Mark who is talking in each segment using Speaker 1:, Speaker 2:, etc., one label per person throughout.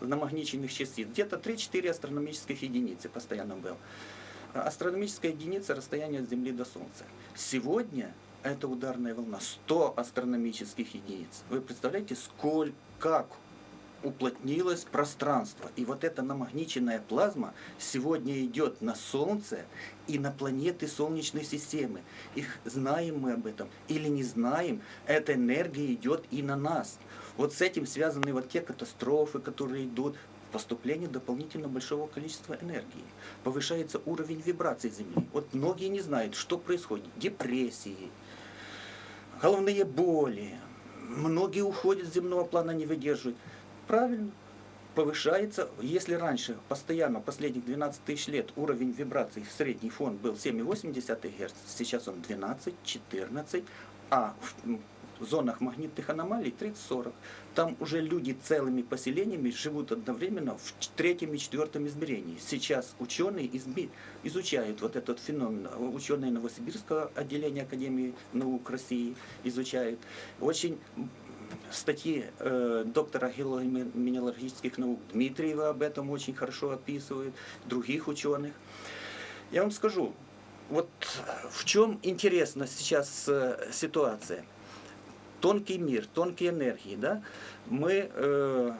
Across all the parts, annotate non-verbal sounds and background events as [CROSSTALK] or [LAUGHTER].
Speaker 1: намагниченных частиц. Где-то 3-4 астрономических единицы постоянно был. Астрономическая единица расстояние от Земли до Солнца. Сегодня эта ударная волна 100 астрономических единиц. Вы представляете, сколь, как уплотнилось пространство. И вот эта намагниченная плазма сегодня идет на Солнце и на планеты Солнечной системы. Их знаем мы об этом или не знаем, эта энергия идет и на нас. Вот с этим связаны вот те катастрофы, которые идут, поступление дополнительно большого количества энергии. Повышается уровень вибраций Земли. Вот многие не знают, что происходит. Депрессии, головные боли. Многие уходят с земного плана, не выдерживают. Правильно, повышается. Если раньше постоянно, последних 12 тысяч лет, уровень вибраций, средний фон был 7,8 Гц, сейчас он 12, 14, а в в зонах магнитных аномалий 30-40. Там уже люди целыми поселениями живут одновременно в третьем и четвертом измерении. Сейчас ученые изучают вот этот феномен. Ученые Новосибирского отделения Академии наук России изучают. Очень статьи э, доктора геологических наук Дмитриева об этом очень хорошо описывают, других ученых. Я вам скажу, вот в чем интересна сейчас э, ситуация. Тонкий мир, тонкие энергии, да? Мы, э,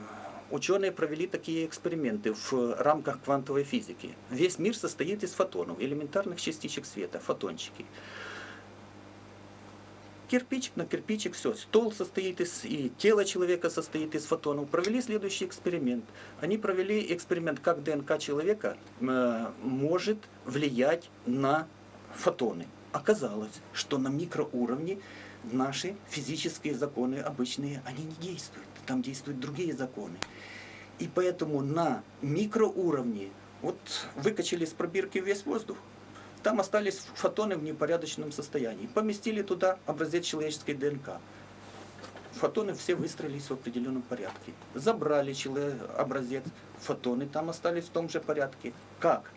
Speaker 1: ученые провели такие эксперименты в рамках квантовой физики. Весь мир состоит из фотонов, элементарных частичек света, фотончики кирпичик на кирпичик, все. Стол состоит из, и тело человека состоит из фотонов. Провели следующий эксперимент. Они провели эксперимент, как ДНК человека э, может влиять на фотоны. Оказалось, что на микроуровне наши физические законы обычные, они не действуют. Там действуют другие законы. И поэтому на микроуровне, вот выкачали из пробирки весь воздух, там остались фотоны в непорядочном состоянии. Поместили туда образец человеческой ДНК. Фотоны все выстроились в определенном порядке. Забрали образец, фотоны там остались в том же порядке. Как?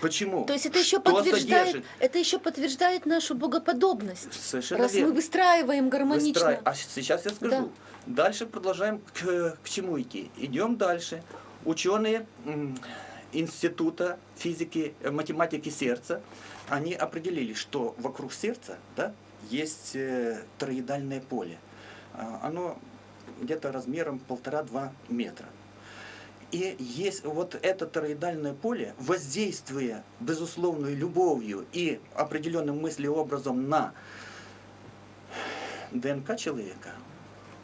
Speaker 1: Почему?
Speaker 2: То есть это еще,
Speaker 1: Что
Speaker 2: подтверждает,
Speaker 1: содержит?
Speaker 2: это еще подтверждает нашу богоподобность.
Speaker 1: Совершенно
Speaker 2: раз
Speaker 1: верно.
Speaker 2: мы выстраиваем гармонично.
Speaker 1: Выстраив- А сейчас я скажу. Дальше продолжаем к, к чему идти. Идем дальше. Ученые Института физики, э, математики сердца, они определили, что вокруг сердца да, есть э, тороидальное поле. А, Оно где-то размером полтора-два метра. И есть вот это тороидальное поле, воздействуя безусловной любовью и определенным мыслеобразом на ДНК человека,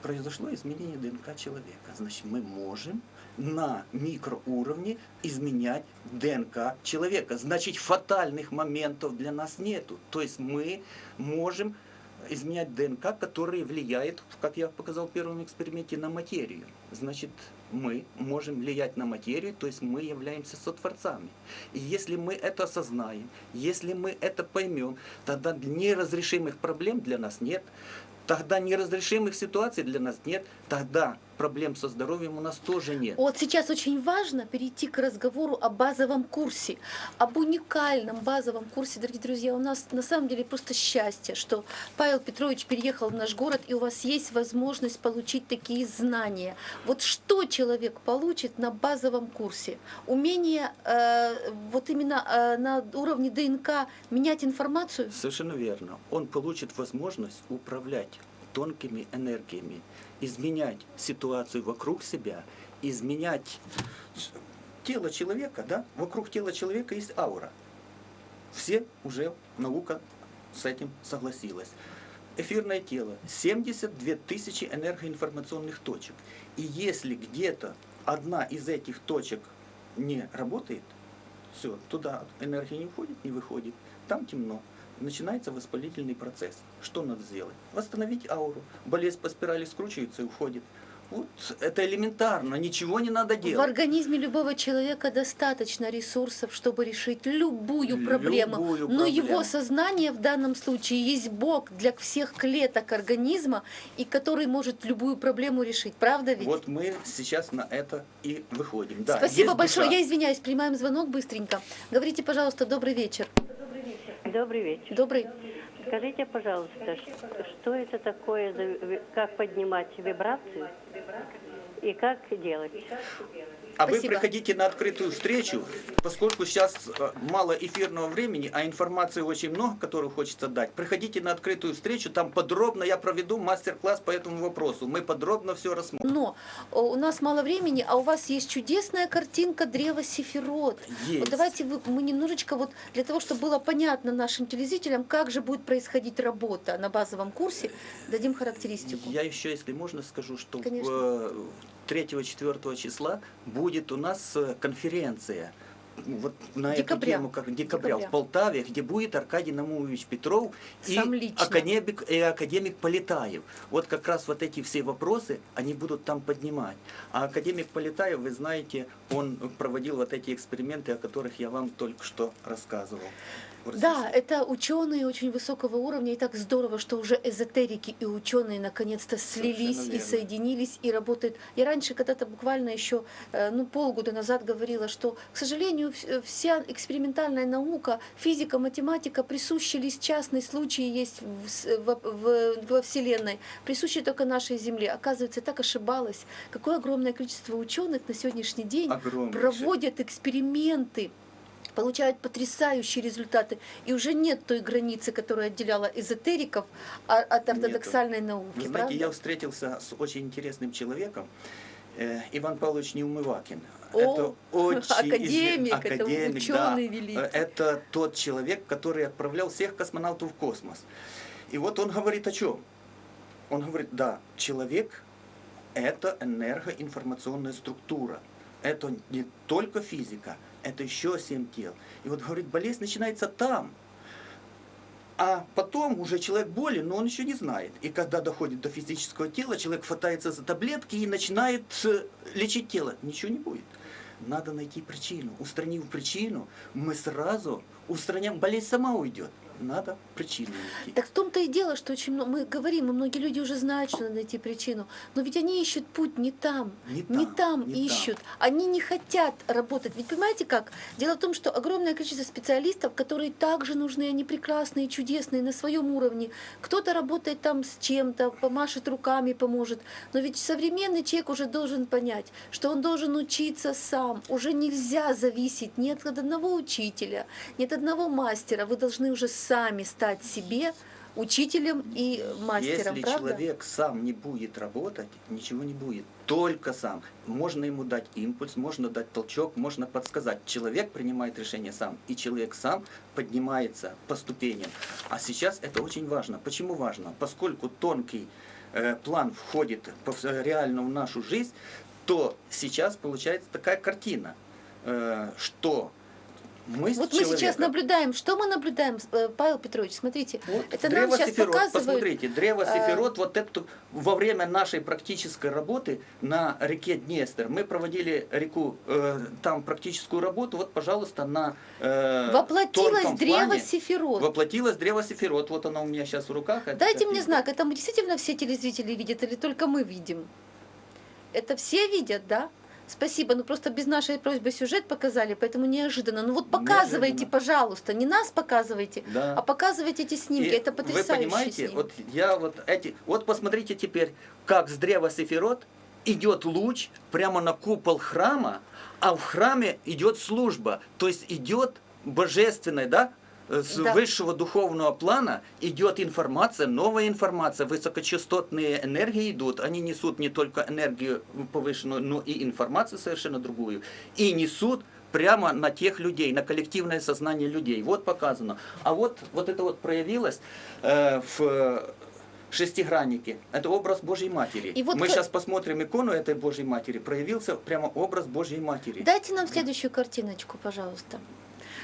Speaker 1: произошло изменение ДНК человека. Значит, мы можем на микроуровне изменять ДНК человека. Значит, фатальных моментов для нас нету. То есть мы можем изменять ДНК, которые влияют, как я показал в первом эксперименте, на материю. Значит, мы можем влиять на материю, то есть мы являемся сотворцами. И если мы это осознаем, если мы это поймем, тогда неразрешимых проблем для нас нет, тогда неразрешимых ситуаций для нас нет, тогда проблем со здоровьем у нас тоже нет.
Speaker 2: Вот сейчас очень важно перейти к разговору о базовом курсе, об уникальном базовом курсе. Дорогие друзья, у нас на самом деле просто счастье, что Павел Петрович переехал в наш город, и у вас есть возможность получить такие знания. Вот что человек получит на базовом курсе? Умение э, вот именно э, на уровне ДНК менять информацию?
Speaker 1: Совершенно верно. Он получит возможность управлять тонкими энергиями, изменять ситуацию вокруг себя, изменять тело человека, да? Вокруг тела человека есть аура. Все уже наука с этим согласилась. Эфирное тело 72 тысячи энергоинформационных точек. И если где-то одна из этих точек не работает, все, туда энергия не входит, не выходит, там темно. Начинается воспалительный процесс. Что надо сделать? Восстановить ауру. Болезнь по спирали скручивается и уходит. Вот это элементарно, ничего не надо
Speaker 2: В
Speaker 1: делать.
Speaker 2: организме любого человека достаточно ресурсов, чтобы решить любую проблему.
Speaker 1: Любую
Speaker 2: Но его
Speaker 1: проблему.
Speaker 2: сознание в данном случае есть Бог для всех клеток организма, и который может любую проблему решить. Правда ведь?
Speaker 1: Вот мы сейчас на это и выходим. Да,
Speaker 2: Спасибо большое.
Speaker 1: душа.
Speaker 2: Я извиняюсь, принимаем звонок быстренько. Говорите, пожалуйста, добрый вечер.
Speaker 3: Добрый вечер.
Speaker 2: Добрый.
Speaker 3: Скажите, пожалуйста, что это такое, как поднимать вибрацию и как делать.
Speaker 1: А вы
Speaker 2: Спасибо.
Speaker 1: приходите на открытую встречу, поскольку сейчас э, мало эфирного времени, а информации очень много, которую хочется дать. Приходите на открытую встречу, там подробно я проведу мастер-класс по этому вопросу. Мы подробно все рассмотрим.
Speaker 2: Но э, у нас мало времени, а у вас есть чудесная картинка древа Сефирот.
Speaker 1: Есть.
Speaker 2: Вот давайте вы- мы немножечко вот для того, чтобы было понятно нашим телезрителям, как же будет происходить работа на базовом курсе, дадим характеристику.
Speaker 1: Я еще, если можно, скажу, что
Speaker 2: Конечно.
Speaker 1: 3-4 числа будет у нас э, конференция. Вот на
Speaker 2: Декабря.
Speaker 1: эту тему, как декабря,
Speaker 2: Декабря.
Speaker 1: в Полтаве, где будет Аркадий Намуевич Петров и
Speaker 2: лично.
Speaker 1: академик, и академик Полетаев. Вот как раз вот эти все вопросы, они будут там поднимать. А академик Полетаев, вы знаете, он проводил вот эти эксперименты, о которых я вам только что рассказывал. В
Speaker 2: Да, это ученые очень высокого уровня, и так здорово, что уже эзотерики и ученые наконец-то слились и соединились и работают. Я раньше когда-то буквально еще э, ну, полгода назад говорила, что, к сожалению, вс- вся экспериментальная наука, физика, математика присущи лишь частный случай есть в во, в- во Вселенной, присущи только нашей Земле. Оказывается, так ошибалась. Какое огромное количество ученых на сегодняшний день проводят эксперименты, получают потрясающие результаты. И уже нет той границы, которая отделяла эзотериков а- от ортодоксальной науки.
Speaker 1: Вы знаете,
Speaker 2: правда?
Speaker 1: я встретился с очень интересным человеком, э, Иван Павлович Неумывакин.
Speaker 2: О,
Speaker 1: это очень
Speaker 2: академик,
Speaker 1: изве-
Speaker 2: это
Speaker 1: академик,
Speaker 2: ученый
Speaker 1: да.
Speaker 2: великий.
Speaker 1: Это тот человек, который отправлял всех космонавтов в космос. И вот он говорит о чем? Он говорит, да, человек – это энергоинформационная структура. Это не только физика, это еще семь тел. И вот говорит, болезнь начинается там. А потом уже человек болен, но он еще не знает. И когда доходит до физического тела, человек хватается за таблетки и начинает э, лечить тело. Ничего не будет. Надо найти причину. Устранив причину, мы сразу устраняем, болезнь сама уйдет. Надо причину найти.
Speaker 2: Так в том-то и дело, что очень много, мы говорим, и многие люди уже знают, что надо найти причину, но ведь они ищут путь не там,
Speaker 1: Не
Speaker 2: не
Speaker 1: там,
Speaker 2: там
Speaker 1: не
Speaker 2: ищут, они не хотят работать. Ведь понимаете как? Дело в том, что огромное количество специалистов, которые также нужны, они прекрасные, чудесные на своем уровне. Кто-то работает там с чем-то, помашет руками, поможет. Но ведь современный человек уже должен понять, что он должен учиться сам. Уже нельзя зависеть ни от одного учителя, ни от одного мастера. Вы должны уже сами стать себе учителем и мастером,
Speaker 1: Если
Speaker 2: правда?
Speaker 1: человек сам не будет работать, ничего не будет. Только сам. Можно ему дать импульс, можно дать толчок, можно подсказать. Человек принимает решение сам, и человек сам поднимается по ступеням. А сейчас это очень важно. Почему важно? Поскольку тонкий э, план входит реально в нашу жизнь, то сейчас получается такая картина, э, что мы
Speaker 2: Вот мы сейчас наблюдаем, что мы наблюдаем, э, Павел Петрович, смотрите,
Speaker 1: вот
Speaker 2: это
Speaker 1: древо
Speaker 2: нам сейчас
Speaker 1: Сефирот,
Speaker 2: показывают.
Speaker 1: посмотрите, древо
Speaker 2: э,
Speaker 1: Сефирот, вот это во время нашей практической работы на реке Днестр, мы проводили реку, э, там практическую работу, вот, пожалуйста, на э,
Speaker 2: Воплотилось древо
Speaker 1: плане
Speaker 2: Сефирот.
Speaker 1: Воплотилось древо Сефирот, вот оно у меня сейчас в руках. это
Speaker 2: Дайте мне знак, это мы действительно все телезрители видят или только мы видим? Это все видят, да? Спасибо, ну просто без нашей просьбы сюжет показали, поэтому неожиданно. Ну вот показывайте,
Speaker 1: Неожиданно.
Speaker 2: пожалуйста, не нас показывайте,
Speaker 1: Да.
Speaker 2: а показывайте эти снимки.
Speaker 1: И
Speaker 2: это потрясающие
Speaker 1: Вы понимаете,
Speaker 2: снимки.
Speaker 1: вот я вот эти, вот посмотрите теперь, как с древа Сефирот идет луч прямо на купол храма, а в храме идет служба, то есть идет божественная, да, с
Speaker 2: Да.
Speaker 1: высшего духовного плана идет информация, новая информация, высокочастотные энергии идут, они несут не только энергию повышенную, но и информацию совершенно другую, и несут прямо на тех людей, на коллективное сознание людей. Вот показано. А вот, вот это вот проявилось э, в э, шестиграннике. Это образ Божьей Матери.
Speaker 2: И вот
Speaker 1: Мы
Speaker 2: ка-
Speaker 1: сейчас посмотрим икону этой Божьей Матери. Проявился прямо образ Божьей Матери.
Speaker 2: Дайте нам следующую картиночку, пожалуйста.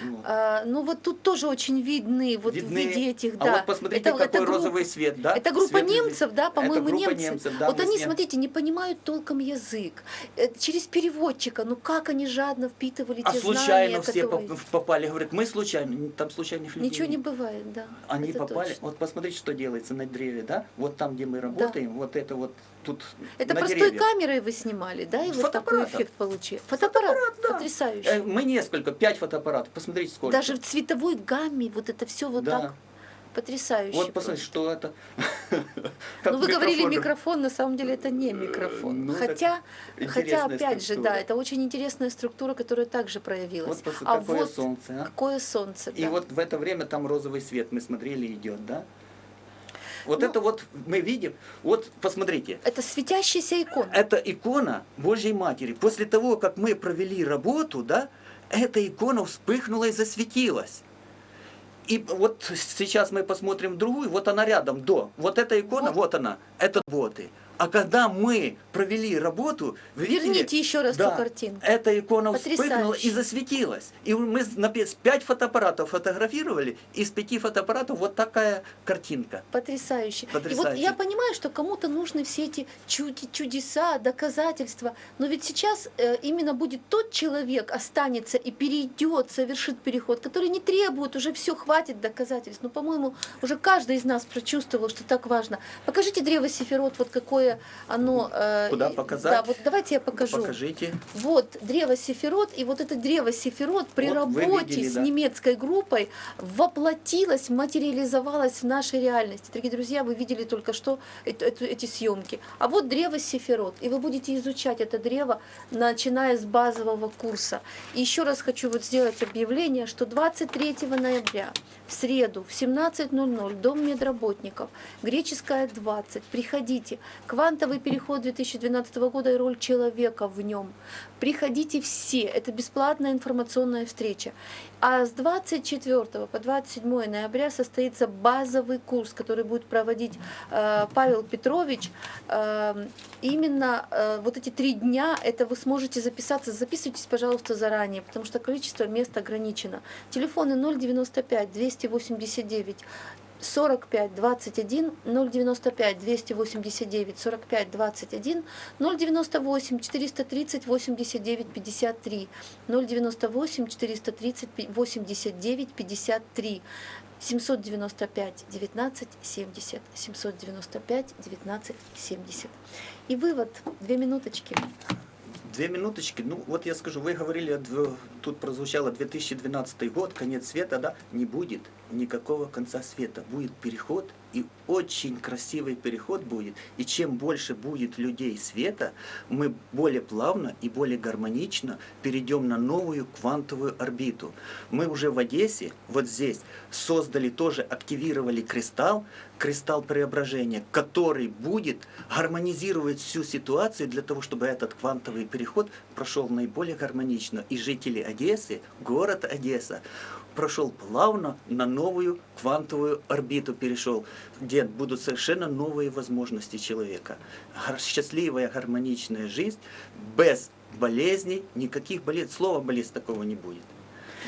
Speaker 1: Вот.
Speaker 2: А, ну вот тут тоже очень видны, вот
Speaker 1: Видны.
Speaker 2: в виде этих,
Speaker 1: А
Speaker 2: да.
Speaker 1: вот посмотрите,
Speaker 2: Это-
Speaker 1: какой
Speaker 2: это группа-
Speaker 1: розовый свет, да?
Speaker 2: Это группа
Speaker 1: Светлый
Speaker 2: немцев, да, по-моему, немцы.
Speaker 1: немцев, да,
Speaker 2: вот они,
Speaker 1: с ним-
Speaker 2: смотрите, не понимают толком язык. Э, Через переводчика, ну как они жадно впитывали
Speaker 1: А
Speaker 2: те
Speaker 1: случайно
Speaker 2: знания,
Speaker 1: все
Speaker 2: которые...
Speaker 1: поп- попали. Говорят, мы случайно. Там случайных людей
Speaker 2: Ничего не бывает, да.
Speaker 1: Они попали.
Speaker 2: точно.
Speaker 1: Вот посмотрите, что делается на древе, да? Вот там, где мы работаем, вот это вот тут
Speaker 2: Это
Speaker 1: на
Speaker 2: простой
Speaker 1: деревьях.
Speaker 2: камерой вы снимали, да, и вот такой эффект получили. Фотоаппарат,
Speaker 1: да.
Speaker 2: потрясающий.
Speaker 1: Э, Мы несколько, пять фотоаппаратов. Посмотрите, сколько.
Speaker 2: Даже в цветовой гамме вот это все вот
Speaker 1: да.
Speaker 2: так. Потрясающе.
Speaker 1: Вот посмотрите, что это. [LAUGHS]
Speaker 2: Ну, вы говорили
Speaker 1: микрофон.
Speaker 2: на самом деле это не микрофон.
Speaker 1: ну,
Speaker 2: хотя, хотя, опять же, да, это очень интересная структура, которая также проявилась.
Speaker 1: Вот
Speaker 2: а
Speaker 1: какое
Speaker 2: вот
Speaker 1: солнце, а?
Speaker 2: какое солнце,
Speaker 1: И
Speaker 2: да.
Speaker 1: вот в это время там розовый свет, мы смотрели, идет, да? Вот
Speaker 2: Ну-
Speaker 1: это вот мы видим, вот посмотрите,
Speaker 2: Это светящаяся икона.
Speaker 1: это икона Божьей Матери. После того, как мы провели работу, да, эта икона вспыхнула и засветилась. И вот сейчас мы посмотрим другую, вот она рядом, до. Вот эта икона,
Speaker 2: Вот.
Speaker 1: вот, она, это боты. А когда мы провели работу, вы видели,
Speaker 2: Верните еще раз
Speaker 1: да,
Speaker 2: ту картинку.
Speaker 1: эта икона вспыхнула
Speaker 2: Потрясающе.
Speaker 1: и засветилась. И мы на пе- пять фотоаппаратов фотографировали, из пяти фотоаппаратов вот такая картинка.
Speaker 2: Потрясающе. И вот
Speaker 1: Потрясающе.
Speaker 2: я понимаю, что кому-то нужны все эти чуди- чудеса, доказательства, но ведь сейчас э, именно будет тот человек, останется и перейдет, совершит переход, который не требует, уже все, хватит доказательств. Но, по-моему, уже каждый из нас прочувствовал, что так важно. Покажите древо Сефирот, вот какое оно... э,
Speaker 1: Куда показать?
Speaker 2: Да, вот давайте я покажу.
Speaker 1: Покажите.
Speaker 2: Вот древо Сефирот, и вот это древо Сефирот при
Speaker 1: Вот
Speaker 2: работе
Speaker 1: видели,
Speaker 2: с
Speaker 1: да.
Speaker 2: немецкой группой воплотилось, материализовалось в нашей реальности. Дорогие друзья, вы видели только что эти съемки. А вот древо Сефирот, и вы будете изучать это древо, начиная с базового курса. И еще раз хочу вот сделать объявление, что 23 ноября в среду в 17.00 Дом медработников, Греческая 20, приходите. Квантовый переход 2012 года и роль человека в нем. Приходите все, это бесплатная информационная встреча. А с 24 по 27 ноября состоится базовый курс, который будет проводить э, Павел Петрович. Э, именно э, вот эти три дня, это вы сможете записаться. Записывайтесь, пожалуйста, заранее, потому что количество мест ограничено. Телефоны 095 289 45 21 095 289 45 21 098 430 89 53 098 430 89 53 795 19 70 795 19 70 и вывод две минуточки
Speaker 1: Две минуточки. Ну, вот я скажу, вы говорили, тут прозвучало 2012 год, конец света, да? Не будет никакого конца света. Будет переход, и очень красивый переход будет. И чем больше будет людей света, мы более плавно и более гармонично перейдем на новую квантовую орбиту. Мы уже в Одессе, вот здесь, создали тоже, активировали кристалл, кристалл преображения, который будет гармонизировать всю ситуацию для того, чтобы этот квантовый переход прошел наиболее гармонично. И жители Одессы, город Одесса, прошел плавно на новую квантовую орбиту перешел, где будут совершенно новые возможности человека. Счастливая, гармоничная жизнь без болезней, никаких болезней, слова болезнь такого не будет.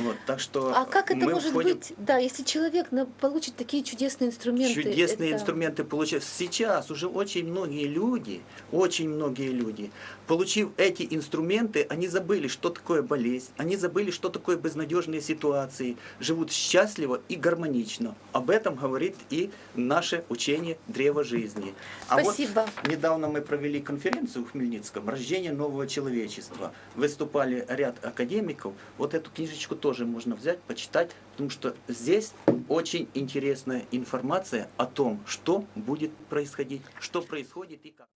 Speaker 1: Вот, так что
Speaker 2: а как это может
Speaker 1: входим-
Speaker 2: быть да если человек получит такие чудесные инструменты
Speaker 1: Чудесные
Speaker 2: это-
Speaker 1: инструменты получают. Сейчас уже очень многие люди, очень многие люди, получив эти инструменты, они забыли, что такое болезнь, они забыли, что такое безнадежные ситуации, живут счастливо и гармонично. Об этом говорит и наше учение Древа жизни. А
Speaker 2: Спасибо.
Speaker 1: вот недавно мы провели конференцию в Хмельницком «Рождение нового человечества». Выступали ряд академиков. Вот эту книжечку тоже можно взять, почитать, потому что здесь очень интересная информация о том, что будет происходить, что происходит и как.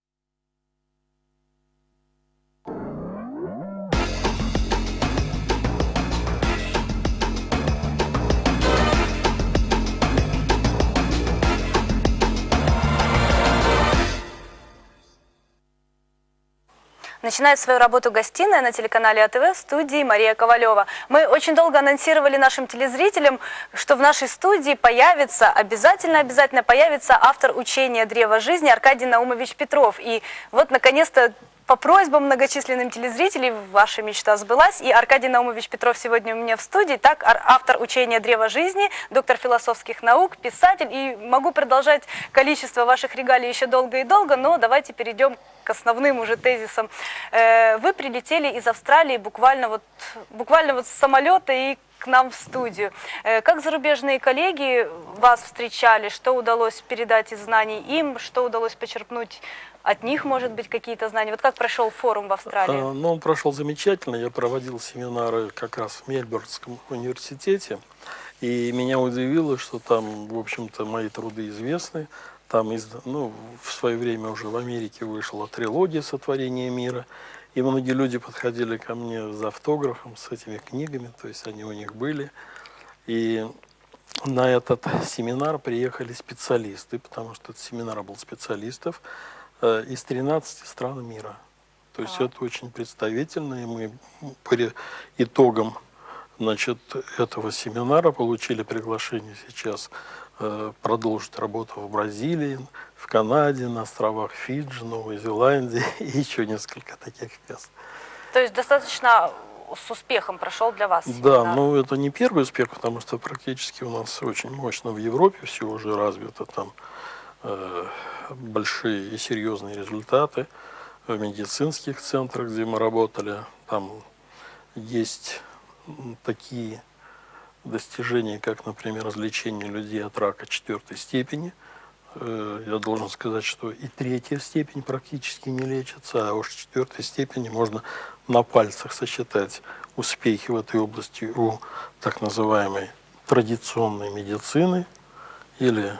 Speaker 4: Начинает свою работу гостиная на телеканале АТВ в студии Мария Ковалева. Мы очень долго анонсировали нашим телезрителям, что в нашей студии появится, обязательно-обязательно появится автор учения «Древо жизни» Аркадий Наумович Петров. И вот, наконец-то, по просьбам многочисленным телезрителей ваша мечта сбылась. И Аркадий Наумович Петров сегодня у меня в студии. Так, автор учения «Древо жизни», доктор философских наук, писатель. И могу продолжать количество ваших регалий еще долго и долго, но давайте перейдем к основным уже тезисам. Э, Вы прилетели из Австралии буквально вот, буквально вот с самолета и к нам в студию. Э, Как зарубежные коллеги вас встречали? Что удалось передать из знаний им? Что удалось почерпнуть от них, может быть, какие-то знания? Вот как прошел форум в Австралии?
Speaker 5: А, Ну, он прошел замечательно. Я проводил семинары как раз в Мельбурнском университете. И меня удивило, что там, в общем-то, мои труды известны. Там, из, ну, в свое время уже в Америке вышла трилогия «Сотворение мира». И многие люди подходили ко мне за автографом с этими книгами, то есть они у них были. И на этот семинар приехали специалисты, потому что этот семинар был специалистов э, из 13 стран мира. То есть это очень представительно, и мы по итогам значит, этого семинара получили приглашение сейчас э, продолжить работу в Бразилии, в Канаде, на островах Фиджи, Новой Зеландии [LAUGHS] и еще несколько таких мест.
Speaker 4: То есть достаточно с успехом прошел для вас
Speaker 5: Да,
Speaker 4: семинар.
Speaker 5: но это не первый успех, потому что практически у нас очень мощно в Европе все уже развито, там э, большие и серьезные результаты в медицинских центрах, где мы работали, там есть такие достижения, как, например, излечение людей от рака четвертой степени. Э, Я должен сказать, что и третья степень практически не лечится, а уж четвертой степени можно на пальцах сосчитать успехи в этой области у так называемой традиционной медицины или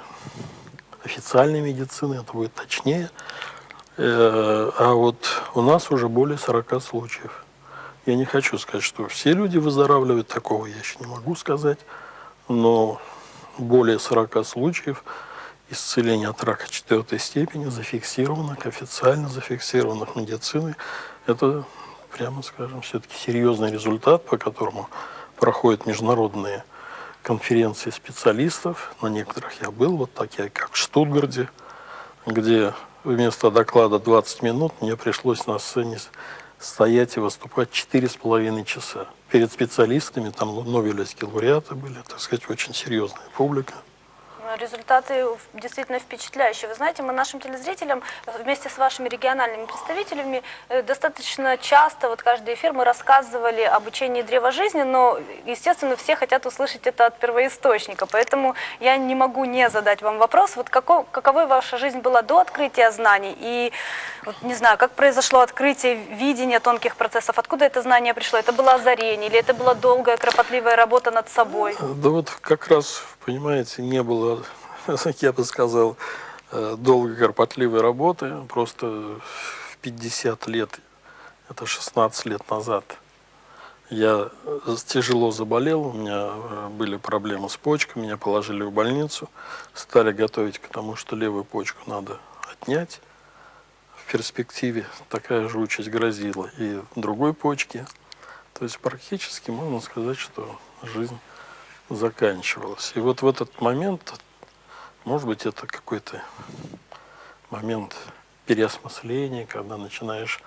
Speaker 5: официальной медицины, это будет точнее. Э, А вот у нас уже более 40 случаев. Я не хочу сказать, что все люди выздоравливают, такого я еще не могу сказать, но более 40 случаев исцеления от рака четвертой степени зафиксированных, официально зафиксированных медициной. Это, прямо скажем, все-таки серьезный результат, по которому проходят международные конференции специалистов. На некоторых я был, вот такие, как в Штутгарде, где вместо доклада 20 минут мне пришлось на сцене стоять и выступать 4,5 часа. Перед специалистами, там Нобелевские лауреаты были, так сказать, очень серьезная публика.
Speaker 4: Результаты действительно впечатляющие. Вы знаете, мы нашим телезрителям вместе с вашими региональными представителями э, достаточно часто, вот каждый эфир мы рассказывали об учении древа жизни, но, естественно, все хотят услышать это от первоисточника. Поэтому я не могу не задать вам вопрос, вот како, каковой ваша жизнь была до открытия знаний и, вот, не знаю, как произошло открытие видения тонких процессов, откуда это знание пришло? Это было озарение или это была долгая, кропотливая работа над собой?
Speaker 5: Да вот как раз, понимаете, не было, [LAUGHS] я бы сказал, э, долгой кропотливой работы. Просто в 50 лет, это 16 лет назад, я э, тяжело заболел, у меня э, были проблемы с почкой, меня положили в больницу, стали готовить к тому, что левую почку надо отнять. В перспективе такая же участь грозила и другой почке. То есть практически можно сказать, что жизнь заканчивалась. И вот в этот момент, может быть, это какой-то момент переосмысления, когда начинаешь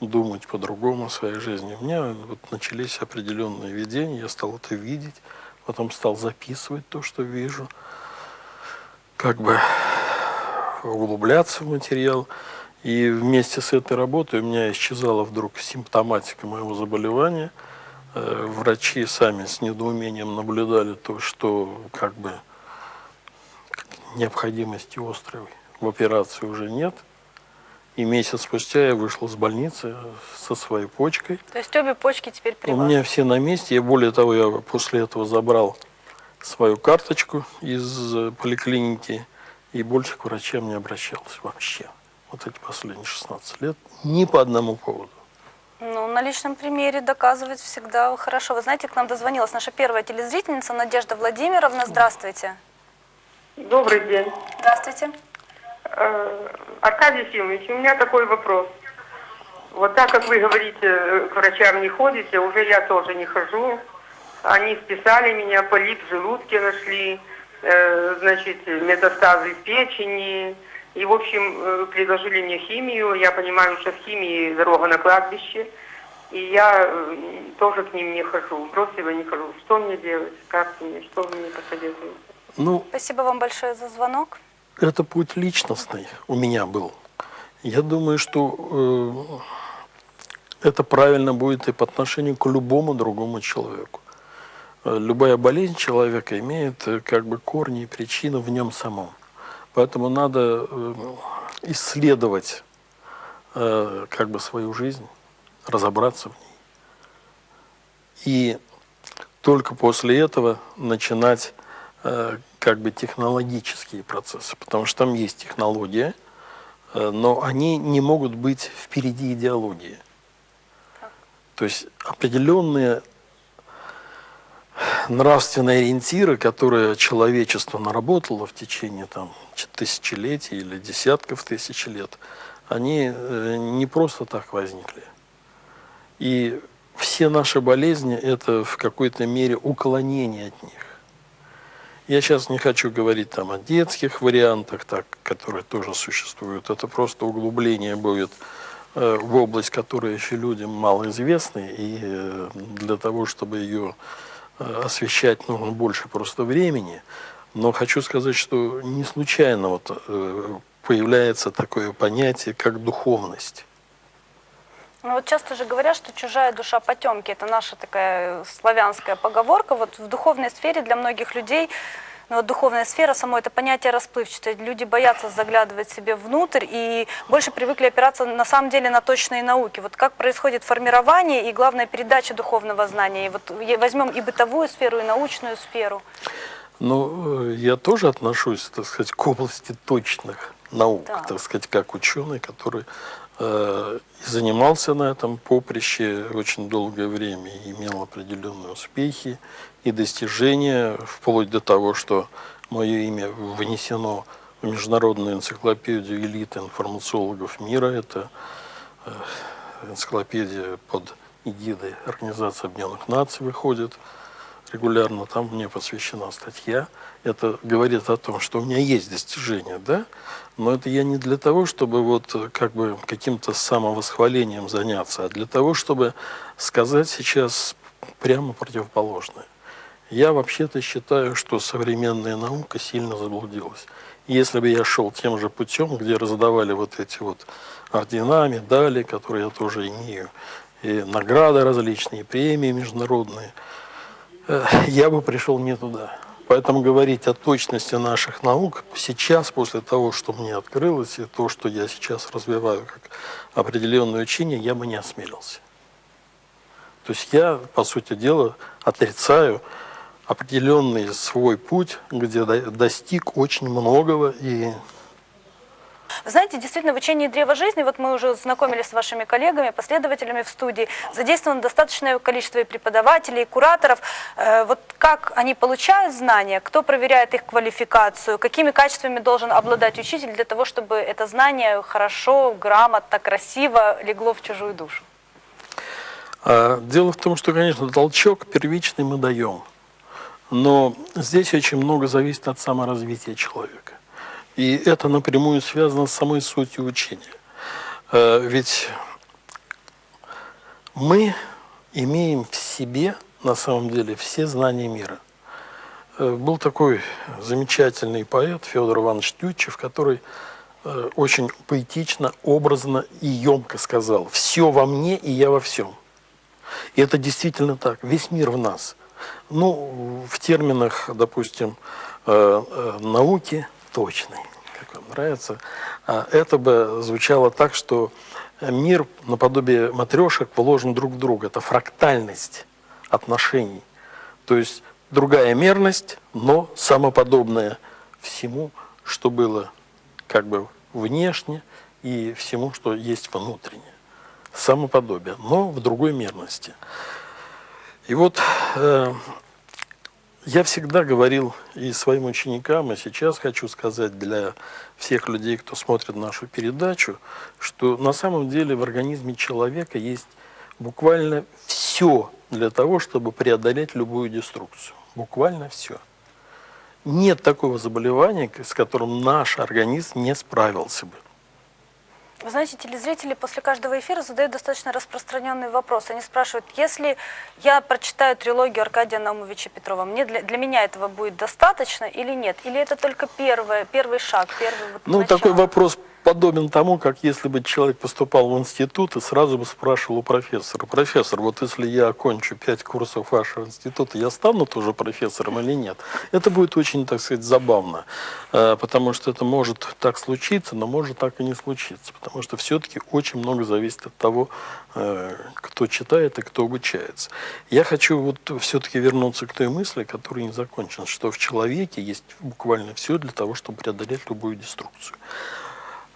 Speaker 5: думать по-другому о своей жизни. У меня вот начались определенные видения, я стал это видеть, потом стал записывать то, что вижу, как бы углубляться в материал. И вместе с этой работой у меня исчезала вдруг симптоматика моего заболевания. Э, Врачи сами с недоумением наблюдали то, что как бы необходимости острой в операции уже нет. И месяц спустя я вышел с больницы со своей почкой.
Speaker 4: То есть обе почки теперь при
Speaker 5: У
Speaker 4: вас?
Speaker 5: меня все на месте. Я более того, я после этого забрал свою карточку из поликлиники и больше к врачам не обращался вообще. Вот эти последние 16 лет ни по одному поводу.
Speaker 4: Ну, на личном примере доказывать всегда хорошо. Вы знаете, к нам дозвонилась наша первая телезрительница Надежда Владимировна. Здравствуйте.
Speaker 6: Добрый день.
Speaker 4: Здравствуйте.
Speaker 6: Э, Аркадий Ефимович, у меня такой вопрос. Вот так как вы говорите, к врачам не ходите, уже я тоже не хожу. Они списали меня, полип в желудке нашли, э, значит, метастазы в печени. И, в общем, э, предложили мне химию. Я понимаю, что в химии дорога на кладбище. И я тоже к ним не хожу, бросила не хожу. Что мне делать? Как мне? Что вы мне посоветуете?
Speaker 5: Ну,
Speaker 4: Спасибо вам большое за звонок.
Speaker 5: это путь личностный у меня был. Я думаю, что э, это правильно будет и по отношению к любому другому человеку. Э, Любая болезнь человека имеет э, как бы корни и причины в нем самом. Поэтому надо э, исследовать э, как бы свою жизнь, разобраться в ней. И только после этого начинать как бы технологические процессы, потому что там есть технология, э, но они не могут быть впереди идеологии. То есть определенные нравственные ориентиры, которые человечество наработало в течение там, тысячелетий или десятков тысяч лет, они э, не просто так возникли. И все наши болезни – это в какой-то мере уклонение от них. Я сейчас не хочу говорить там о детских вариантах, так, которые тоже существуют. Это просто углубление будет э, в область, которая еще людям малоизвестна, и э, для того, чтобы ее э, освещать, нужно больше просто времени. Но хочу сказать, что не случайно вот, э, появляется такое понятие, как духовность.
Speaker 4: Ну вот часто же говорят, что чужая душа потемки. Это наша такая славянская поговорка. Вот в духовной сфере для многих людей, ну вот духовная сфера, само это понятие расплывчатое. Люди боятся заглядывать себе внутрь и больше привыкли опираться на самом деле на точные науки. Вот как происходит формирование и, главное, передача духовного знания. И вот возьмем и бытовую сферу, и научную сферу.
Speaker 5: Ну, э, я тоже отношусь, так сказать, к области точных наук,
Speaker 4: Да.
Speaker 5: так сказать, как ученый, который э, занимался на этом поприще очень долгое время, и имел определенные успехи и достижения, вплоть до того, что мое имя внесено в международную энциклопедию элиты информациологов мира. Это э, энциклопедия под эгидой Организации Объединенных Наций выходит регулярно, там мне посвящена статья. Это говорит о том, что у меня есть достижения, да, но это я не для того, чтобы вот э, как бы каким-то самовосхвалением заняться, а для того, чтобы сказать сейчас прямо противоположное. Я вообще-то считаю, что современная наука сильно заблудилась. Если бы я шел тем же путем, где раздавали вот эти вот ордена, медали, которые я тоже имею, и награды различные, премии международные, э, я бы пришел не туда. Поэтому говорить о точности наших наук сейчас, после того, что мне открылось, и то, что я сейчас развиваю как определенное учение, я бы не осмелился. То есть я, по сути дела, отрицаю определенный свой путь, где до- достиг очень многого и
Speaker 4: Вы знаете, действительно, в учении древа жизни, вот мы уже знакомились с вашими коллегами, последователями в студии, задействовано достаточное количество и преподавателей, и кураторов. Э, Вот как они получают знания, кто проверяет их квалификацию, какими качествами должен обладать учитель для того, чтобы это знание хорошо, грамотно, красиво легло в чужую душу?
Speaker 5: А, Дело в том, что, конечно, толчок первичный мы даем. Но здесь очень много зависит от саморазвития человека. И это напрямую связано с самой сутью учения. Э, Ведь мы имеем в себе, на самом деле, все знания мира. Э, Был такой замечательный поэт Федор Иванович Тютчев, который э, очень поэтично, образно и емко сказал «Все во мне, и я во всем». И это действительно так. Весь мир в нас. Ну, в терминах, допустим, науки точной, как вам нравится, а это бы звучало так, что мир наподобие матрешек положен друг в друга. Это фрактальность отношений. То есть другая мерность, но самоподобная всему, что было как бы внешне и всему, что есть внутренне самоподобие, но в другой мерности. И вот э, я всегда говорил и своим ученикам, и сейчас хочу сказать для всех людей, кто смотрит нашу передачу, что на самом деле в организме человека есть буквально все для того, чтобы преодолеть любую деструкцию. Буквально все. Нет такого заболевания, с которым наш организм не справился бы.
Speaker 4: Вы знаете, телезрители после каждого эфира задают достаточно распространенный вопрос. Они спрашивают, если я прочитаю трилогию Аркадия Наумовича Петрова, мне для, для меня этого будет достаточно или нет? Или это только первое, первый шаг, первый вот
Speaker 5: Ну,
Speaker 4: начало?
Speaker 5: такой вопрос подобен тому, как если бы человек поступал в институт и сразу бы спрашивал у профессора, профессор, вот если я окончу пять курсов вашего института, я стану тоже профессором или нет? Это будет очень, так сказать, забавно, э, потому что это может так случиться, но может так и не случиться, потому что все-таки очень много зависит от того, э, кто читает и кто обучается. Я хочу вот все-таки вернуться к той мысли, которая не закончена, что в человеке есть буквально все для того, чтобы преодолеть любую деструкцию.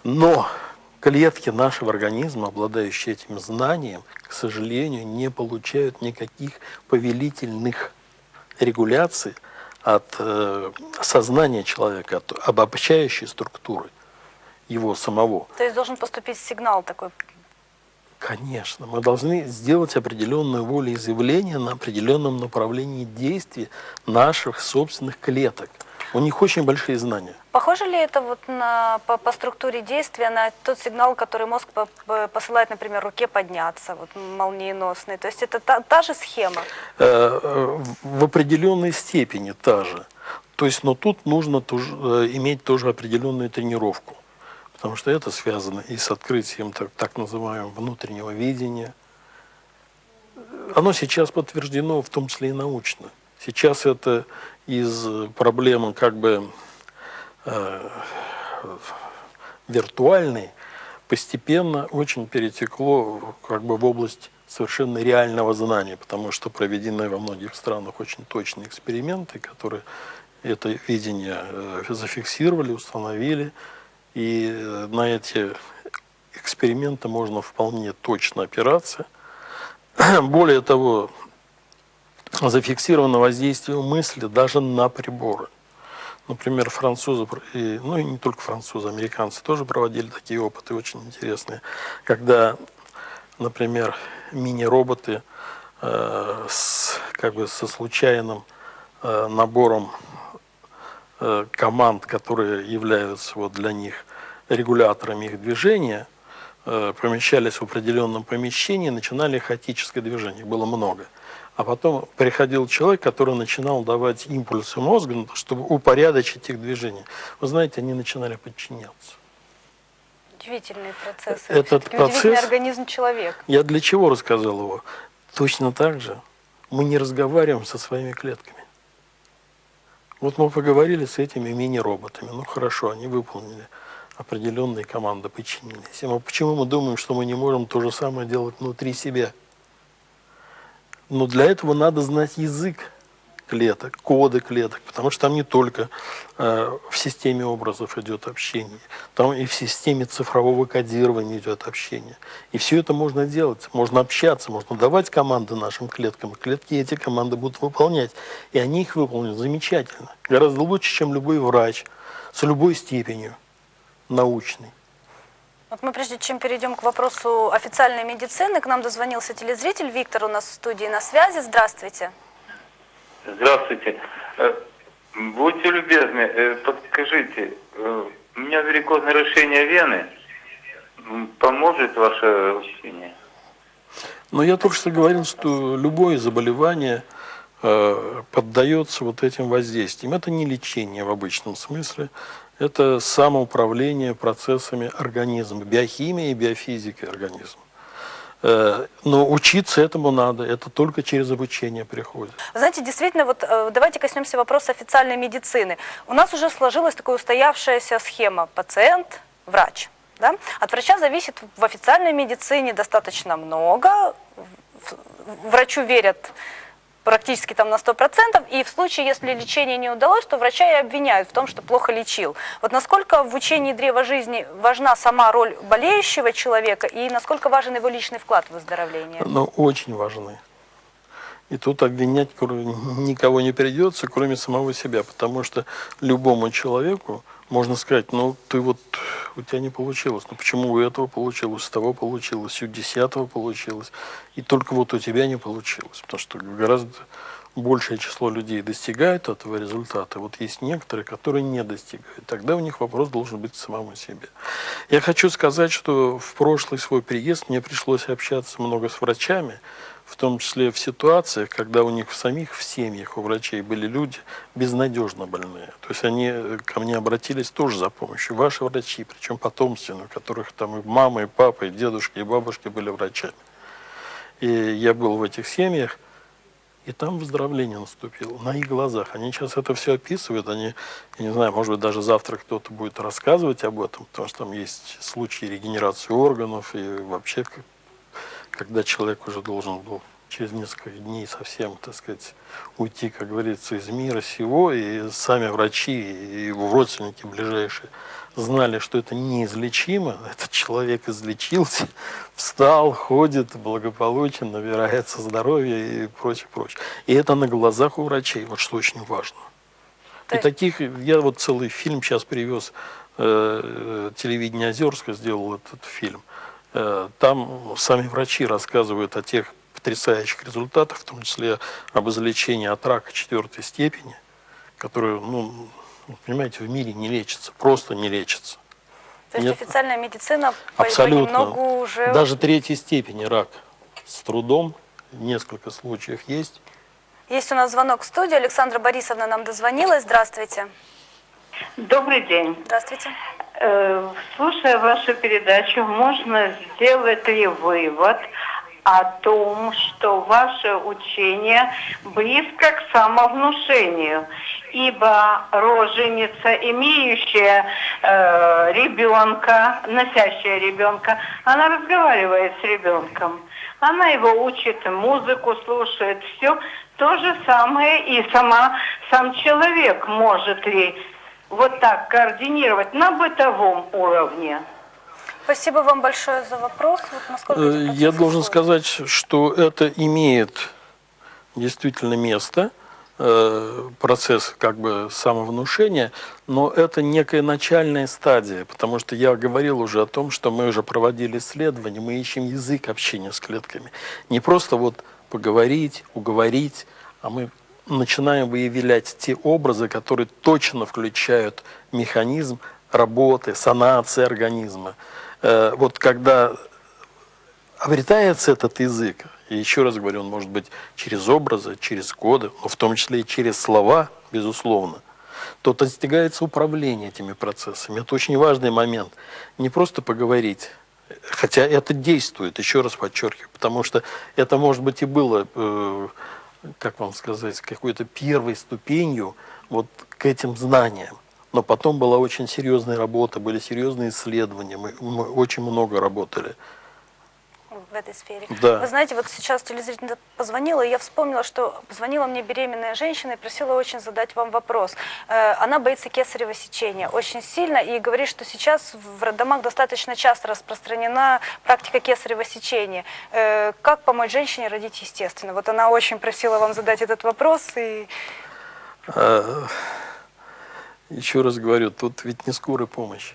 Speaker 5: Но клетки нашего организма, обладающие этим знанием, к сожалению, не получают никаких повелительных регуляций от э, сознания человека, от обобщающей структуры его самого.
Speaker 4: То есть должен поступить сигнал такой.
Speaker 5: Конечно, мы должны сделать определенную волеизъявление на определенном направлении действий наших собственных клеток. У них очень большие знания.
Speaker 4: Похоже ли это вот на, по, по структуре действия на тот сигнал, который мозг по, по- посылает, например, руке подняться, вот молниеносный? То есть это та, та же схема?
Speaker 5: Э, э, в определенной степени та же. То есть, но тут нужно тоже, э, иметь тоже определенную тренировку. Потому что это связано и с открытием так, так называемого внутреннего видения. Оно сейчас подтверждено, в том числе и научно. Сейчас это из проблемы как бы э, виртуальной постепенно очень перетекло как бы в область совершенно реального знания, потому что проведены во многих странах очень точные эксперименты, которые это видение э, зафиксировали, установили, и э, на эти эксперименты можно вполне точно опираться. [CLEARS THROAT] Более того, зафиксировано воздействие мысли даже на приборы. Например, французы, и, ну и не только французы, американцы тоже проводили такие опыты очень интересные, когда, например, мини-роботы э, с, как бы со случайным э, набором э, команд, которые являются вот для них регуляторами их движения, э, помещались в определенном помещении, начинали хаотическое движение, было много. А потом приходил человек, который начинал давать импульсы мозгу, чтобы упорядочить их движение. Вы знаете, они начинали подчиняться.
Speaker 4: Удивительные процессы.
Speaker 5: Этот
Speaker 4: Всё-таки Удивительный
Speaker 5: процесс-
Speaker 4: организм человека.
Speaker 5: Я для чего рассказал его? Точно так же мы не разговариваем со своими клетками. Вот мы поговорили с этими мини-роботами. Ну хорошо, они выполнили определенные команды, подчинились. А почему мы думаем, что мы не можем то же самое делать внутри себя? Но для этого надо знать язык клеток, коды клеток, потому что там не только э, в системе образов идет общение, там и в системе цифрового кодирования идет общение. И все это можно делать, можно общаться, можно давать команды нашим клеткам, клетки эти команды будут выполнять. И они их выполнят замечательно, гораздо лучше, чем любой врач с любой степенью научной.
Speaker 4: Вот мы прежде чем перейдем к вопросу официальной медицины, к нам дозвонился телезритель Виктор у нас в студии на связи. Здравствуйте.
Speaker 7: Здравствуйте. Э, Будьте любезны, э, подскажите, э, у меня варикозное расширение вены. Поможет ваше лечение?
Speaker 5: Но я только что говорил, что любое заболевание поддается вот этим воздействиям. Это не лечение в обычном смысле, это самоуправление процессами организма, биохимия и биофизика организма. Э, но учиться этому надо, это только через обучение приходит.
Speaker 4: Знаете, действительно, вот э, давайте коснемся вопроса официальной медицины. У нас уже сложилась такая устоявшаяся схема пациент, врач. Да? От врача зависит в официальной медицине достаточно много. Врачу верят практически там на 100%, и в случае, если лечение не удалось, то врача и обвиняют в том, что плохо лечил. Вот насколько в учении древа жизни важна сама роль болеющего человека, и насколько важен его личный вклад в выздоровление?
Speaker 5: Но очень важны. И тут обвинять никого не придется, кроме самого себя, потому что любому человеку можно сказать, ну ты вот, у тебя не получилось, ну почему у этого получилось, у того получилось, у десятого получилось, и только вот у тебя не получилось, потому что гораздо большее число людей достигают этого результата, вот есть некоторые, которые не достигают, тогда у них вопрос должен быть самому себе. Я хочу сказать, что в прошлый свой приезд мне пришлось общаться много с врачами, в том числе в ситуациях, когда у них в самих в семьях, у врачей были люди безнадежно больные. То есть они э, ко мне обратились тоже за помощью. Ваши врачи, причем потомственные, у которых там и мама, и папа, и дедушки, и бабушки были врачами. И я был в этих семьях, и там выздоровление наступило на их глазах. Они сейчас это все описывают. Они, я не знаю, может быть, даже завтра кто-то будет рассказывать об этом, потому что там есть случаи регенерации органов и вообще, когда человек уже должен был через несколько дней совсем, так сказать, уйти, как говорится, из мира сего, и сами врачи, и его родственники ближайшие знали, что это неизлечимо, этот человек излечился, встал, ходит благополучен, набирается здоровья и прочее, прочее. И это на глазах у врачей, вот что очень важно.
Speaker 4: То
Speaker 5: И
Speaker 4: есть-
Speaker 5: таких, я вот целый фильм сейчас привез, э, телевидение Озерска сделал этот фильм. Э, там сами врачи рассказывают о тех потрясающих результатах, в том числе об излечении от рака четвертой степени, которые, ну, понимаете, в мире не лечится, просто не лечится.
Speaker 4: То есть
Speaker 5: Нет.
Speaker 4: официальная медицина
Speaker 5: Абсолютно.
Speaker 4: понемногу уже...
Speaker 5: Даже третьей степени рак с трудом, несколько случаев есть.
Speaker 4: Есть у нас звонок в студию. Александра Борисовна нам дозвонилась. Здравствуйте.
Speaker 8: Добрый день.
Speaker 4: Здравствуйте.
Speaker 8: Э, Слушая вашу передачу, можно сделать ли вывод о том, что ваше учение близко к самовнушению, ибо роженица, имеющая э, ребенка, носящая ребенка, она разговаривает с ребенком. Она его учит, музыку слушает, все. То же самое и сама, сам человек может ли вот так координировать на бытовом уровне.
Speaker 4: Спасибо вам большое за вопрос. Вот
Speaker 5: Э, Я должен сказать, что это имеет действительно место, э, процесс как бы самовнушения, но это некая начальная стадия, потому что я говорил уже о том, что мы уже проводили исследования, мы ищем язык общения с клетками. Не просто вот поговорить, уговорить, а мы начинаем выявлять те образы, которые точно включают механизм работы, санации организма. Э, Вот когда обретается этот язык, и еще раз говорю, он может быть через образы, через коды, но в том числе и через слова, безусловно, то достигается управление этими процессами. Это очень важный момент. Не просто поговорить, хотя это действует, еще раз подчеркиваю, потому что это, может быть, и было, э, как вам сказать, какой-то первой ступенью вот к этим знаниям. Но потом была очень серьезная работа, были серьезные исследования, мы, мы очень много работали.
Speaker 4: В этой сфере.
Speaker 5: Да.
Speaker 4: Вы знаете, вот сейчас телезритель позвонила, и я вспомнила, что позвонила мне беременная женщина и просила очень задать вам вопрос. Э, Она боится кесарево сечения очень сильно и говорит, что сейчас в роддомах достаточно часто распространена практика кесарево сечения. Э, Как помочь женщине родить естественно? Вот она очень просила вам задать этот вопрос, и
Speaker 5: А, Еще раз говорю, тут ведь не скорая помощь.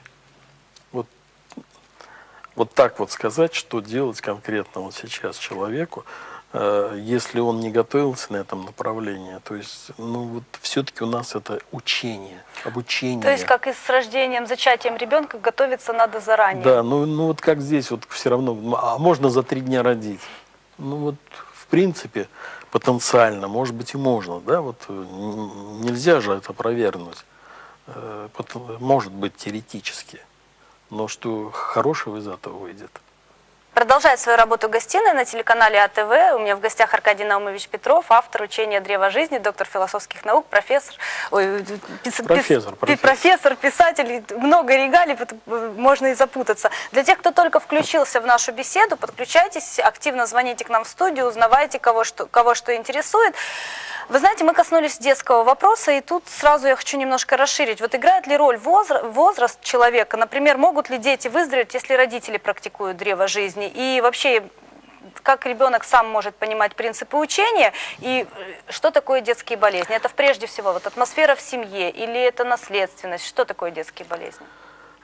Speaker 5: Вот, так вот сказать, что делать конкретно вот сейчас человеку, э, если он не готовился на этом направлении, то есть, ну вот все-таки у нас это учение, обучение.
Speaker 4: то есть как и с рождением, зачатием ребенка готовиться надо заранее.
Speaker 5: Да, ну, ну вот как здесь вот все равно, а можно за три дня родить? Ну вот в принципе потенциально, может быть и можно, да, вот э, нельзя же это опровергнуть. Э, Может быть теоретически, но что хорошего из этого выйдет.
Speaker 4: Продолжает свою работу гостиная на телеканале АТВ. У меня в гостях Аркадий Наумович Петров, автор учения «Древо жизни», доктор философских наук, профессор, ой, пис-
Speaker 5: Профессор,
Speaker 4: пис-
Speaker 5: профессор.
Speaker 4: профессор, писатель, много регалий, можно и запутаться. Для тех, кто только включился в нашу беседу, подключайтесь, активно звоните к нам в студию, узнавайте, кого что, кого что интересует. Вы знаете, мы коснулись детского вопроса, и тут сразу я хочу немножко расширить. Вот играет ли роль возра- возраст человека? Например, могут ли дети выздороветь, если родители практикуют древо жизни? И вообще, как ребенок сам может понимать принципы учения? И э, что такое детские болезни? Это прежде всего вот атмосфера в семье или это наследственность? Что такое детские болезни?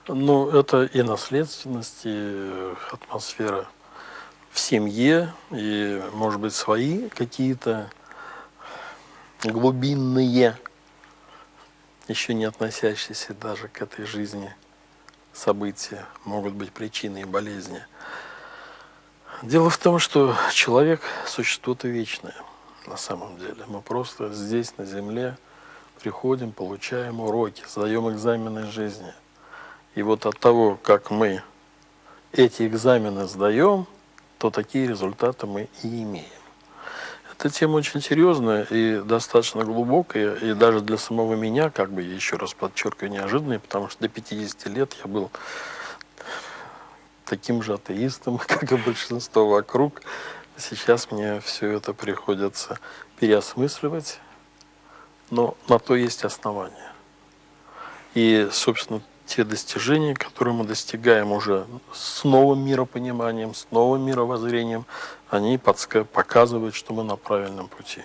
Speaker 5: Ну, это и наследственность, и э, атмосфера в семье, и, может быть, свои какие-то глубинные, еще не относящиеся даже к этой жизни события, могут быть причиной болезни. Дело в том, что человек – существо вечное на самом деле. Мы просто здесь, на Земле, приходим, получаем уроки, сдаем экзамены жизни. И вот от того, как мы эти экзамены сдаем, то такие результаты мы и имеем. Эта тема очень серьезная и достаточно глубокая, и даже для самого меня, как бы, я еще раз подчеркиваю, неожиданная, потому что до 50 лет я был таким же атеистом, [LAUGHS] как и большинство вокруг. Сейчас мне все это приходится переосмысливать, но на то есть основания. И, собственно, те достижения, которые мы достигаем уже с новым миропониманием, с новым мировоззрением, они показывают, что мы на правильном пути.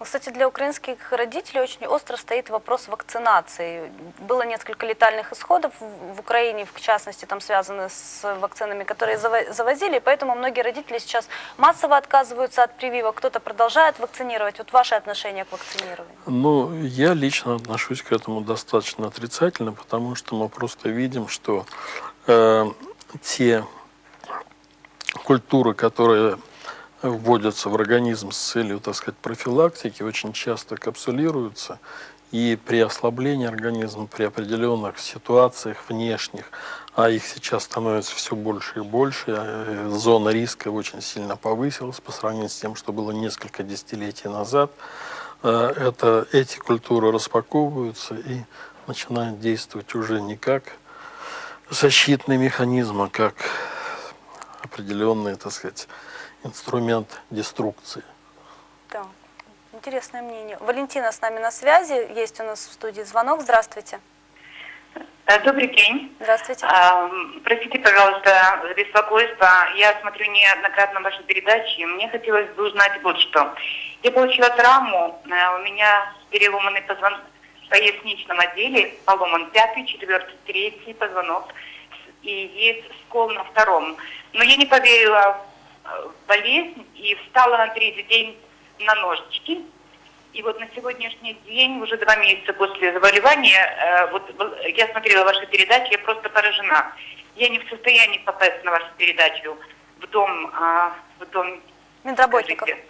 Speaker 4: Кстати, для украинских родителей очень остро стоит вопрос вакцинации. Было несколько летальных исходов в Украине, в частности, там связаны с вакцинами, которые заво- завозили, поэтому многие родители сейчас массово отказываются от прививок, кто-то продолжает вакцинировать. Вот ваше отношение к вакцинированию?
Speaker 5: Ну, я лично отношусь к этому достаточно отрицательно, потому что мы просто видим, что э, те культуры, которые вводятся в организм с целью, так сказать, профилактики, очень часто капсулируются, и при ослаблении организма, при определенных ситуациях внешних, а их сейчас становится все больше и больше, э, зона риска очень сильно повысилась по сравнению с тем, что было несколько десятилетий назад, Э, это, эти культуры распаковываются и начинают действовать уже не как защитный механизм, а как определенный, так сказать, инструмент деструкции.
Speaker 4: Да, интересное мнение. Валентина с нами на связи, есть у нас в студии звонок. Здравствуйте.
Speaker 9: Э, Добрый день.
Speaker 4: Здравствуйте.
Speaker 9: А, Простите, пожалуйста, за беспокойство. Я смотрю неоднократно ваши передачи. Мне хотелось бы узнать вот что. Я получила травму. э, У меня переломанный позвонок в поясничном отделе, поломан пятый, четвертый, третий позвонок. И есть скол на втором. Но я не поверила э, в болезнь и встала на третий день на ножички. И вот на сегодняшний день, уже два месяца после заболевания, э, вот я смотрела ваши передачи, я просто поражена. Я не в состоянии попасть на вашу передачу в дом, а, в дом
Speaker 4: Медработников.
Speaker 9: скажите.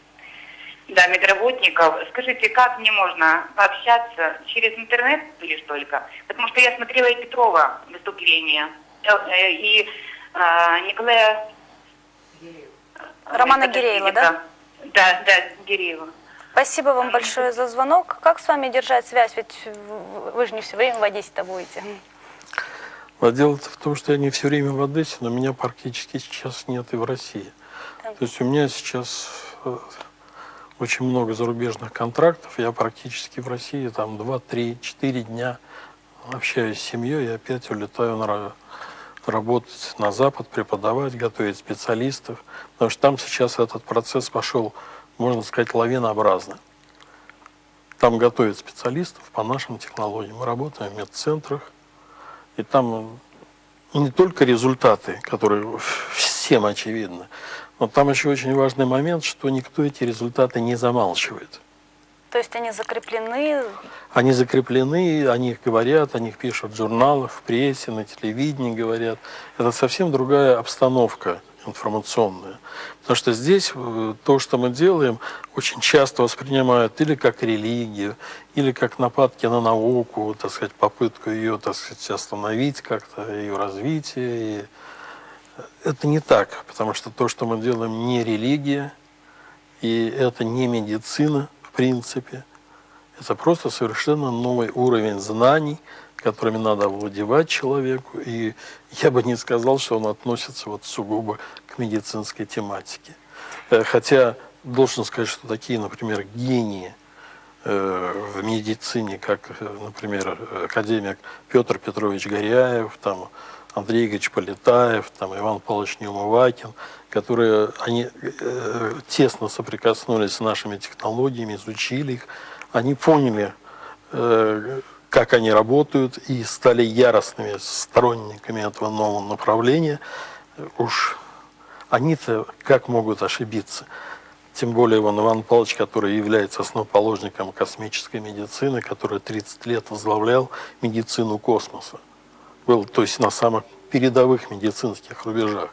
Speaker 9: Да, медработников. Скажите, как мне можно пообщаться через интернет лишь только? Потому что я смотрела и Петрова выступление, э, э, и а, Николая...
Speaker 4: Романа Гиреева, да?
Speaker 9: Да, да, Гиреева.
Speaker 4: Спасибо вам большое за звонок. Как с вами держать связь? Ведь вы же не все время в Одессе-то будете.
Speaker 5: А дело-то в том, что я не все время в Одессе, но меня практически сейчас нет и в России. То есть у меня сейчас э, очень много зарубежных контрактов, я практически в России там 2, 3, 4 дня общаюсь с семьей и опять улетаю на работать на Запад, преподавать, готовить специалистов. Потому что там сейчас этот процесс пошел, можно сказать, лавинообразно. Там готовят специалистов по нашим технологиям. Мы работаем в медцентрах, и там не только результаты, которые всем очевидны, но там еще очень важный момент, что никто эти результаты не замалчивает.
Speaker 4: То есть они закреплены.
Speaker 5: Они закреплены, о них говорят, о них пишут в журналах, в прессе, на телевидении говорят. Это совсем другая обстановка информационная. Потому что здесь э, то, что мы делаем, очень часто воспринимают или как религию, или как нападки на науку, так сказать, попытку ее, так сказать, остановить как-то, ее развитие. И это не так, потому что то, что мы делаем, не религия, и это не медицина, принципе. Это просто совершенно новый уровень знаний, которыми надо овладевать человеку. И я бы не сказал, что он относится вот сугубо к медицинской тематике. Э, Хотя должен сказать, что такие, например, гении э, в медицине, как, э, например, академик Петр Петрович Горяев, там, Андрей Игоревич Полетаев, там, Иван Павлович Неумывакин, которые они э, тесно соприкоснулись с нашими технологиями, изучили их, они поняли, э, как они работают и стали яростными сторонниками этого нового направления. Уж они-то как могут ошибиться? Тем более Иван Иван Павлович, который является основоположником космической медицины, который 30 лет возглавлял медицину космоса. Был, то есть, на самых передовых медицинских рубежах.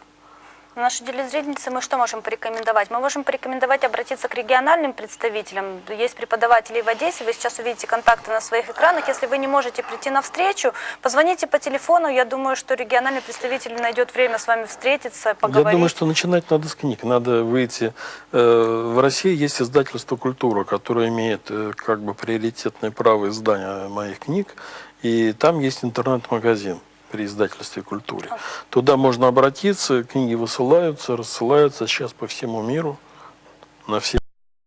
Speaker 4: Наши телезрительницы, мы что можем порекомендовать? Мы можем порекомендовать обратиться к региональным представителям. Есть преподаватели в Одессе, вы сейчас увидите контакты на своих экранах. Если вы не можете прийти на встречу, позвоните по телефону. Я думаю, что региональный представитель найдет время с вами встретиться, поговорить.
Speaker 5: Я думаю, что начинать надо с книг. Надо выйти. э, В России есть издательство «Культура», которое имеет э, как бы приоритетное право издания моих книг. И там есть интернет-магазин при издательстве «Культуре». Туда можно обратиться, книги высылаются, рассылаются сейчас по всему миру, на все